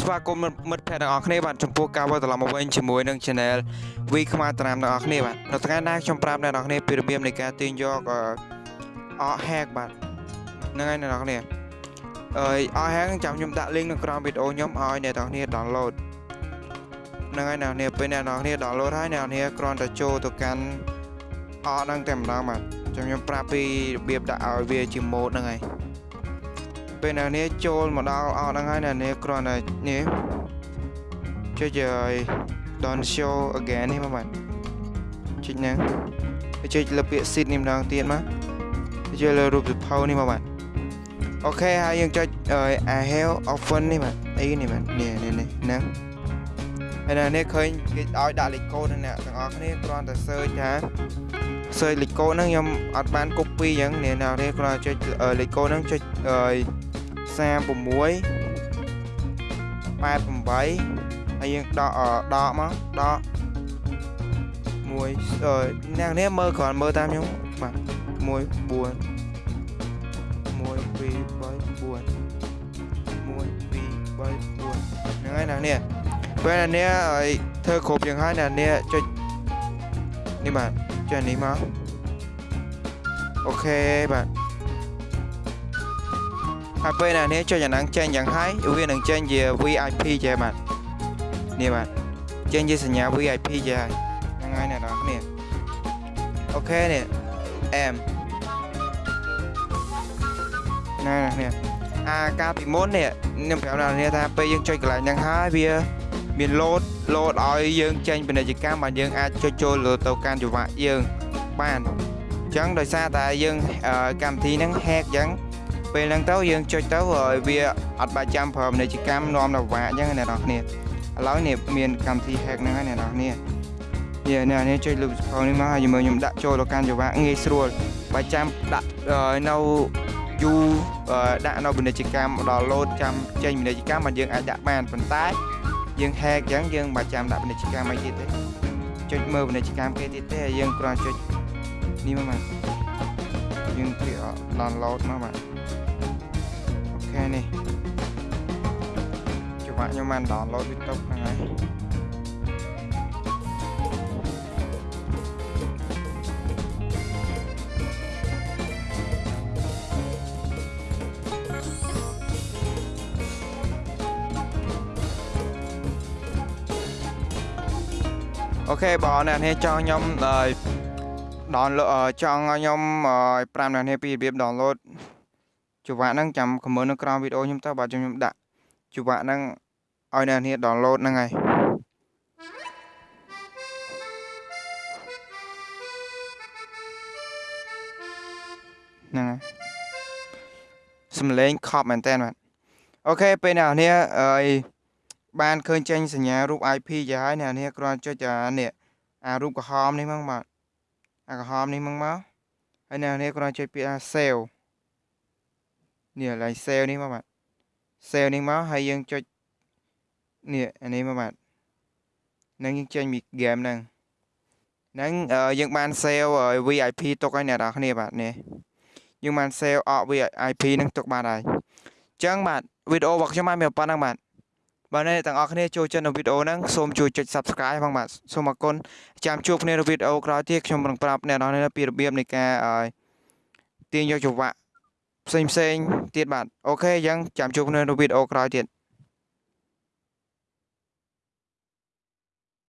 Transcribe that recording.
ស្វាគមន៍មិត្តភ័ក្តិទាំងអស់គ្នាបាទចំពោះការវិលត្រឡប់មកវិញជាមួយនឹង Channel វីខ្មែរតារាមទាំងអស់គ្នាបាទនៅថ្ងៃនេះខ្ញុំប្រាប់អ្នកនរគ្នាពីរបៀបនៃការទាញយកអក hack បាទហ្នឹងហើយអ្នកនរគ្នាអើយអក hack ចាំខ្ញុំដាក់ link នៅក្រោមវីដេអូខ្ញុំឲ្យអ្នកនរគ្នា download ហ្នឹងហើយអ្នកនរគ្នាពេលអ្នកនរគ្នា download ហើយអ្នកនរគ្នាគ្រាន់តែចូលទៅកាន់អកហ្នឹងតែម្ដងបាទចាំខ្ញុំប្រាប់ពីរបៀបដាក់ឲ្យវាជា mode ហ្នឹងហើយ ពេលអ្នកនេះចូលមកដល់អស់ហ្នឹងហើយអ្នកនេះគ្រាន់តែនេះចុចឲ្យ don't show again នេះមកបាទចុចហ្នឹងចុចលើពាក្យ seed នេះម្ដងទៀតមកចុចលើរូបសភៅនេះមកបាទអូខេហើយយើងចុច I have often នេះបាទអីនេះបាទនេះនេះនេះហ្នឹងហើយនៅនេះឃើញគេឲ្យដាក់លេខកូដហ្នឹងអ្នកទាំងអស់គ្នាគ្រាន់តែ search ថា search លេខកូដហ្នឹងខ្ញុំអត់បាន copy អញ្ចឹងអ្នកនរគ្រាន់តែចុចលេខកូដហ្នឹងចុចអឺ 36 88ហើយយើងដកដកមកដកមួយអ្នកនេះមើលគ្រាន់មើលតាមខ្ញុំបាទ1 4 1 2 3 4 1 2 3 4ហ្នឹងហើយអ្នកនេះពេលអ្នកនេះឲ្យធ្វើគ្រប់យ៉ាងហើយអ្នកនេះចុចនេះបាទចុចនេះមកអូខេបាទ ហើយពេលណានេះចុចអាហ្នឹងចេញយ៉ាងហើយវានឹងចេញជា VIP ចេះបាទនេះបាទចេញជាសញ្ញា VIP ចេះហើយហ្នឹងហើយអ្នកនរគ្នាអូខេនេះអែមណានេះអាការពីមុននេះខ្ញុំប្រាប់អ្នកនាងថាពេលយើងចុចកន្លែងហ្នឹងហើយវាមាន load load ឲ្យយើងចេញពាណិជ្ជកម្មបាទយើងអាចចុចចូលលើទៅកាន់ចង្វាក់យើងបានអញ្ចឹងដោយសារតែយើងកម្មវិធីហ្នឹង hack អញ្ចឹង ពេលហ្នឹងទៅយើងចុចទៅវាអត់បាច់ចាំប្រើពាណិជ្ជកម្មនាំដល់វាអញ្ចឹងអ្នកនរគ្នាឥឡូវនេះមានកម្មវិធី hack ហ្នឹងហើយអ្នកនរគ្នានេះអ្នកនេះចុចលើសភៅនេះមកហើយយើងមើលខ្ញុំដាក់ចូលទៅកាន់ចង្វាក់ងាយស្រួលបើចាំដាក់នៅយូរដាក់នៅពាណិជ្ជកម្មដល់លោតចាំចេញពាណិជ្ជកម្មមកយើងអាចដាក់បានប៉ុន្តែយើង hack អញ្ចឹងយើងមិនចាំដាក់ពាណិជ្ជកម្មអីទៀតទេចុចមើលពាណិជ្ជកម្មគេទៀតទេហើយយើងគ្រាន់ចុចនេះមកបាទយើងគ្រាន់ download មកបាទ ខែនេះច្បាក់ខ្ញុំបាន download ពីតុកហ្នឹងហើយអូខេបងអ្នកនេះចង់ខ្ញុំដល់ download ចង់ឲ្យខ្ញុំ5អ្នកនេះពីរបៀប download ចង្វាក់ហ្នឹងចាំខមមិននៅក្រោមវីដេអូខ្ញុំទៅបាទខ្ញុំដាក់ចង្វាក់ហ្នឹងឲ្យអ្នកនាង download ហ្នឹងហើយហ្នឹងហើយសំឡេងខប់មែនតើបាទអូខេពេលអ្នកនាងអើយបានឃើញចេញសញ្ញារូប IP ចាហើយអ្នកនាងគ្រាន់ចុចអានេះអារូបក្រហមនេះមកបាទអាក្រហមនេះមកមកហើយអ្នកនាងគ្រាន់ចុចពាក្យ save នេះកន្លែង sale នេះមកបាទ sale នេះមកហើយយើងចុចនេះអានេះមកបាទនឹងយើងចេញពី game ហ្នឹងហ្នឹងយើងបាន sale VIP ទុកឲ្យអ្នកនរគ្នាបាទនេះយើងបាន sale អក VIP ហ្នឹងទុកបានហើយអញ្ចឹងបាទវីដេអូរបស់ខ្ញុំបានមានប៉ុណ្ណឹងបាទបាទអ្នកទាំងអស់គ្នាចូលចិត្តនៅវីដេអូហ្នឹងសូមជួយចុច Subscribe ផងបាទសូមអរគុណចាំជួបគ្នានៅវីដេអូក្រោយទៀតខ្ញុំនឹងប្រាប់អ្នកនរគ្នាពីរបៀបនៃការទាញយកចង្វាក់ ផ្សេងផ្សេងទៀតបាទអូខេអញ្ចឹងចាំជួបគ្នានៅវីដេអូក្រោយទៀត